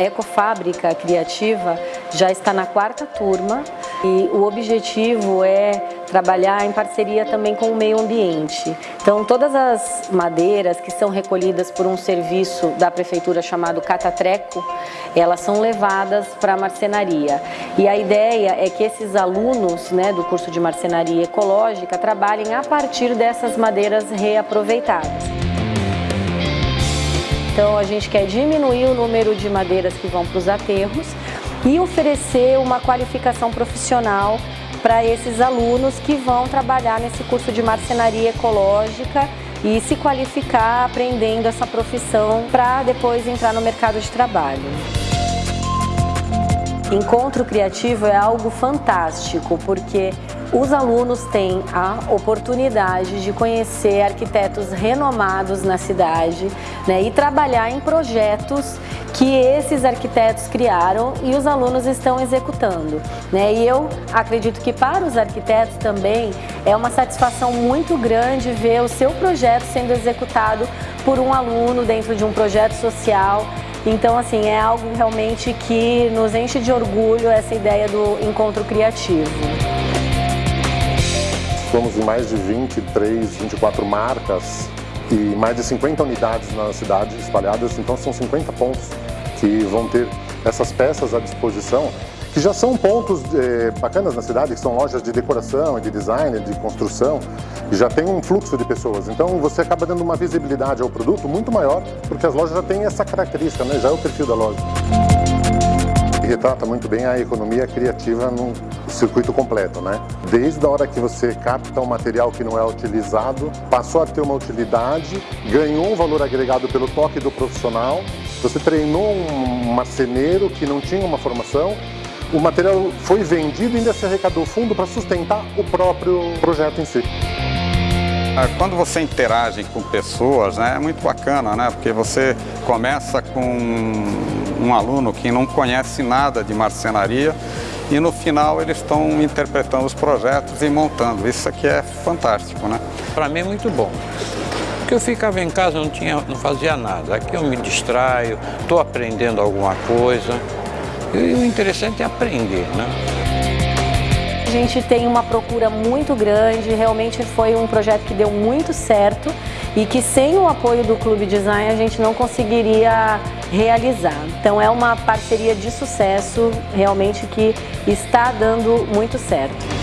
A Ecofábrica Criativa já está na quarta turma e o objetivo é trabalhar em parceria também com o meio ambiente. Então todas as madeiras que são recolhidas por um serviço da prefeitura chamado Catatreco, elas são levadas para a marcenaria. E a ideia é que esses alunos né, do curso de marcenaria ecológica trabalhem a partir dessas madeiras reaproveitadas. Então a gente quer diminuir o número de madeiras que vão para os aterros e oferecer uma qualificação profissional para esses alunos que vão trabalhar nesse curso de marcenaria ecológica e se qualificar aprendendo essa profissão para depois entrar no mercado de trabalho. Encontro criativo é algo fantástico, porque os alunos têm a oportunidade de conhecer arquitetos renomados na cidade né, e trabalhar em projetos que esses arquitetos criaram e os alunos estão executando. Né? E eu acredito que para os arquitetos também é uma satisfação muito grande ver o seu projeto sendo executado por um aluno dentro de um projeto social então, assim, é algo realmente que nos enche de orgulho essa ideia do encontro criativo. Somos em mais de 23, 24 marcas e mais de 50 unidades na cidade espalhadas, então são 50 pontos que vão ter essas peças à disposição que já são pontos é, bacanas na cidade, que são lojas de decoração, de design, de construção, e já tem um fluxo de pessoas. Então você acaba dando uma visibilidade ao produto muito maior, porque as lojas já têm essa característica, né? já é o perfil da loja. Retrata muito bem a economia criativa no circuito completo, né? Desde a hora que você capta um material que não é utilizado, passou a ter uma utilidade, ganhou um valor agregado pelo toque do profissional, você treinou um marceneiro que não tinha uma formação, o material foi vendido e ainda se arrecadou fundo para sustentar o próprio projeto em si. Ah, quando você interage com pessoas, né, é muito bacana, né, porque você começa com um aluno que não conhece nada de marcenaria e no final eles estão interpretando os projetos e montando. Isso aqui é fantástico, né? Para mim é muito bom. Porque eu ficava em casa, não, tinha, não fazia nada. Aqui eu me distraio, estou aprendendo alguma coisa. E o interessante é aprender, né? A gente tem uma procura muito grande, realmente foi um projeto que deu muito certo e que sem o apoio do Clube Design a gente não conseguiria realizar. Então é uma parceria de sucesso realmente que está dando muito certo.